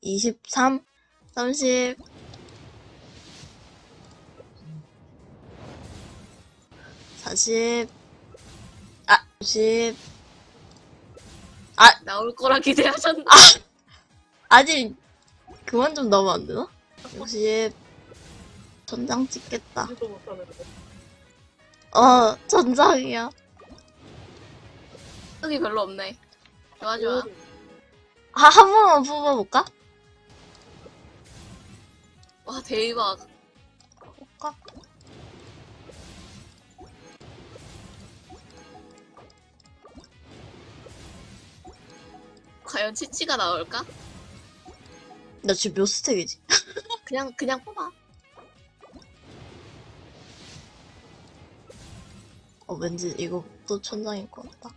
23, 30, 40, 아, 50, 나올 거라 기대하셨나? 아 직 그만 좀 넣으면 안 되나? 50, 전장 찍겠다. 어, 전장이야. 여기 별로 없네. 좋아, 좋아. 아, 한 번만 뽑아볼까? 와, 대박. 볼까? 과연 치치가 나올까? 나 지금 몇 스택이지? 그냥, 그냥 뽑아. 어, 왠지 이거 또 천장일 것 같다.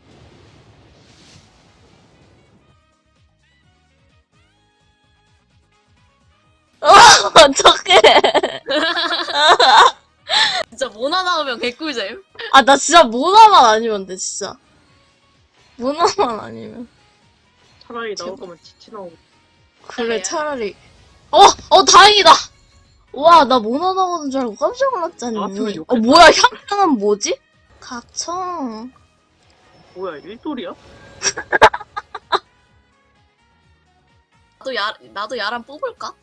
어, 어떡해. 진짜 모나 나오면 개꿀잼. 아, 나 진짜 모나만 아니면 돼, 진짜. 모나만 아니면. 차라리 나올. 거면 지치 나오고. 그래? 차라리. 어, 어, 다행이다! 와, 나 모나 나오는 줄 알고 깜짝 놀랐잖니. 나왔으면 어. 뭐야, 향향은 뭐지? 각청. 뭐야, 일돌이야? 나도 야, 나도 야란 뽑을까?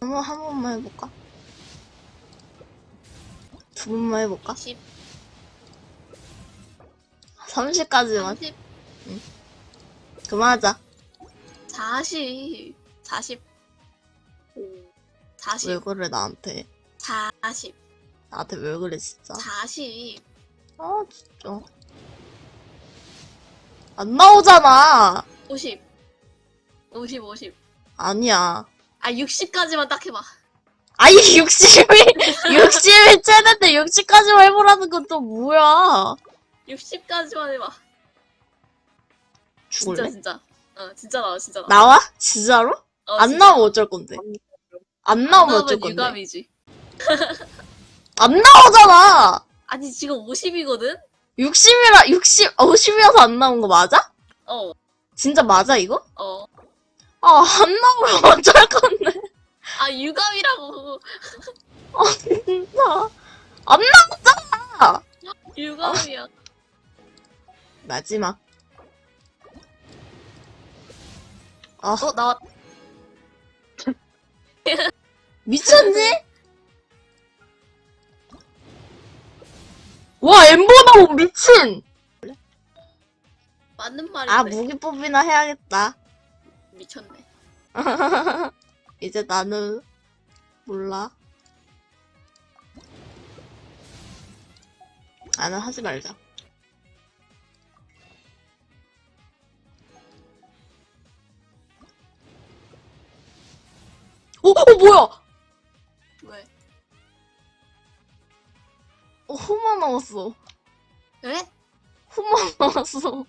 한번, 한 번만 해볼까? 두 번만 해볼까? 10, 30까지만. 30, 그만하자. 40, 40, 40, 왜 그래, 나한테. 40, 나한테 왜 그래, 진짜. 40. 아, 진짜. 안 나오잖아. 50, 50, 50. 아니야. 아, 60까지만 딱 해봐. 아니, 60이, 60이 째는데 60까지만 해보라는 건 또 뭐야. 60까지만 해봐. 진짜, 죽을래? 진짜. 어, 진짜 나와, 진짜 나와. 나와? 진짜로? 어, 안 진짜. 나오면 어쩔 건데? 안 나오면 어쩔 건데? 유감이지. 안 나오잖아! 아니, 지금 50이거든? 60이라, 60, 50이어서 안 나온 거 맞아? 어, 진짜 맞아, 이거? 어. 아, 안 나오면 어쩔 건데? 아, 유감이라고. 진짜. 안 나오잖아! 유감이야. 마지막. 아, 어, 나왔, 미쳤니? 와, 엠버 나오 미친! 맞는 말인데. 아, 무기 뽑이나 해야겠다. 미쳤네. 이제 나는, 몰라. 나는 하지 말자. 어, 어, 뭐야! 왜? 어, 호마 나왔어. 왜? 호마 나왔어.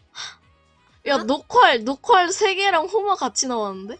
야, 어? 녹활, 녹활 3개랑 호마 같이 나왔는데?